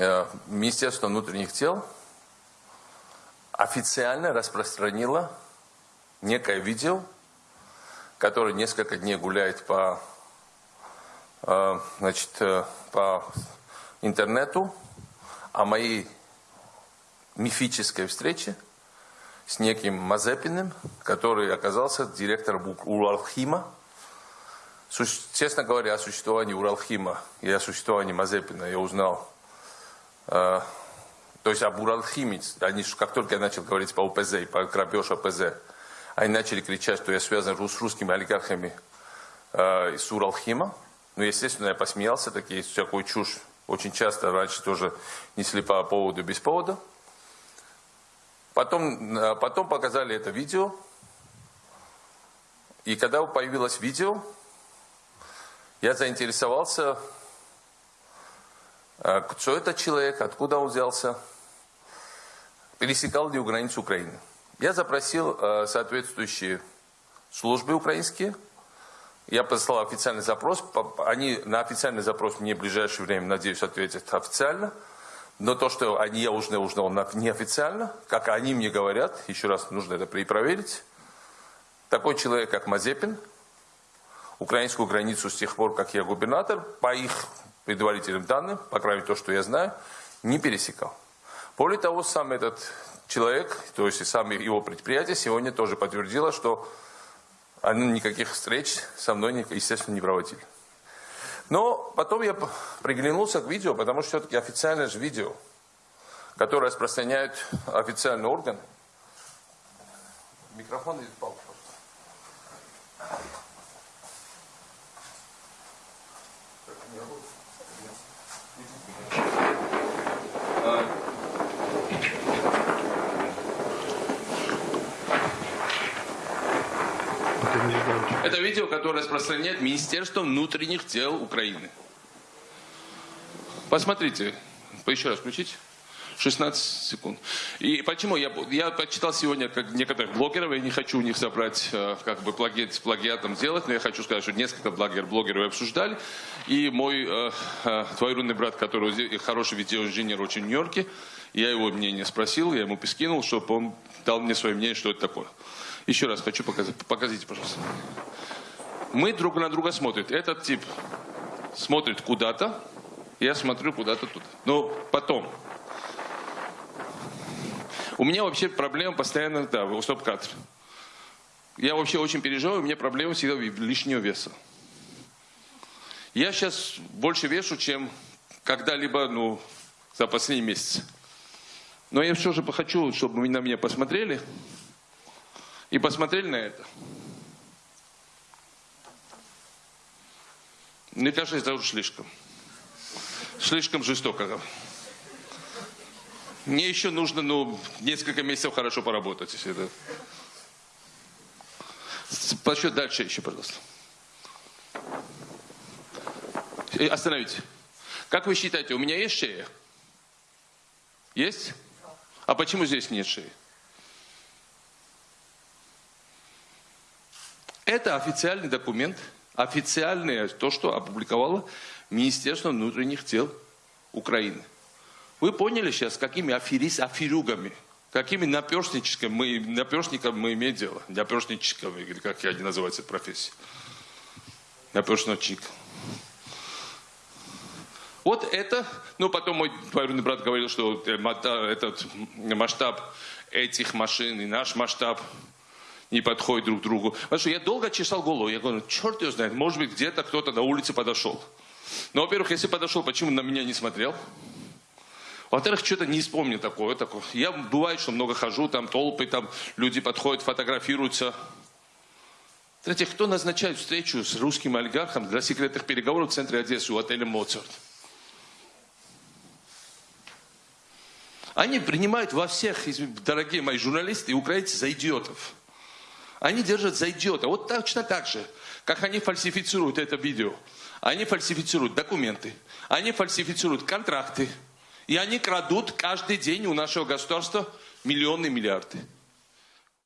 э, Министерство внутренних дел официально распространило некое видео, которое несколько дней гуляет по, э, значит, э, по интернету о моей мифической встрече с неким Мазепиным, который оказался директором Уралхима. Честно говоря, о существовании Уралхима и о существовании Мазепина я узнал то есть об Уралхиме, они, как только я начал говорить по УПЗ и по грабеж ОПЗ, они начали кричать, что я связан с русскими олигархами э, из Уралхима. Ну, естественно, я посмеялся, такие всякую чушь очень часто раньше тоже несли по поводу без повода. Потом, э, потом показали это видео. И когда появилось видео, я заинтересовался, э, кто этот человек, откуда он взялся, пересекал ли у границу Украины. Я запросил э, соответствующие службы украинские, я послал официальный запрос, они на официальный запрос мне в ближайшее время, надеюсь, ответят официально, но то, что они, я уже узнал неофициально, как они мне говорят, еще раз нужно это перепроверить, такой человек, как Мазепин, украинскую границу с тех пор, как я губернатор, по их предварительным данным, по крайней мере, то, что я знаю, не пересекал. Более того, сам этот человек, то есть и сам его предприятие сегодня тоже подтвердило, что они никаких встреч со мной, естественно, не проводили. Но потом я приглянулся к видео, потому что все-таки официальное же видео, которое распространяют официальные органы. Микрофон идет палку. Это видео, которое распространяет Министерство внутренних дел Украины. Посмотрите. Еще раз включить. 16 секунд. И почему? Я, я почитал сегодня как некоторых блогеров, я не хочу у них забрать, э, как бы плагиат, плагиатом сделать, но я хочу сказать, что несколько блогер, блогеров обсуждали. И мой э, э, двоюродный брат, который хороший видеоинженер очень в Нью-Йорке, я его мнение спросил, я ему скинул, чтобы он дал мне свое мнение, что это такое. Еще раз хочу показать. Покажите, пожалуйста. Мы друг на друга смотрим. Этот тип смотрит куда-то, я смотрю куда-то туда. Но потом. У меня вообще проблема постоянно, да, стоп-кадр. Я вообще очень переживаю, у меня проблема всегда лишнего веса. Я сейчас больше вешу, чем когда-либо, ну, за последний месяц. Но я все же хочу, чтобы на меня посмотрели и посмотрели на это. Мне кажется, это уже слишком. Слишком жестоко. Мне еще нужно, ну, несколько месяцев хорошо поработать, если это... Пошли дальше еще, пожалуйста. Э, остановите. Как вы считаете, у меня есть шея? Есть? А почему здесь нет шеи? Это официальный документ, официальное то, что опубликовало Министерство внутренних дел Украины. Вы поняли сейчас, какими аферист, аферюгами, какими наперстничками мы, наперстниками мы имеем дело? Наперстничками, или как я не называется эта профессия. Наперстничек. Вот это, ну потом мой двоюродный брат говорил, что э, этот масштаб этих машин и наш масштаб не подходят друг к другу. Потому что я долго чесал голову. Я говорю, черт его знает, может быть, где-то кто-то на улице подошел. Но, во-первых, если подошел, почему на меня не смотрел? Во-вторых, что-то не вспомню такое, такое. Я бывает, что много хожу, там толпы, там люди подходят, фотографируются. В-третьих, кто назначает встречу с русским олигархом для секретных переговоров в центре Одессы у отеля «Моцарт»? Они принимают во всех, дорогие мои журналисты и украинцы, за идиотов. Они держат за идиота. Вот точно так же, как они фальсифицируют это видео. Они фальсифицируют документы, они фальсифицируют контракты. И они крадут каждый день у нашего государства миллионы миллиарды.